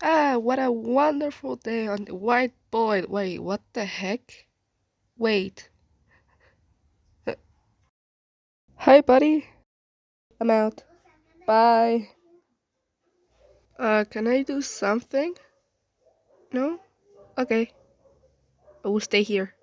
Ah, what a wonderful day on the whiteboard. Wait, what the heck? Wait. Hi, buddy. I'm out. Bye. Uh, can I do something? No? Okay. I will stay here.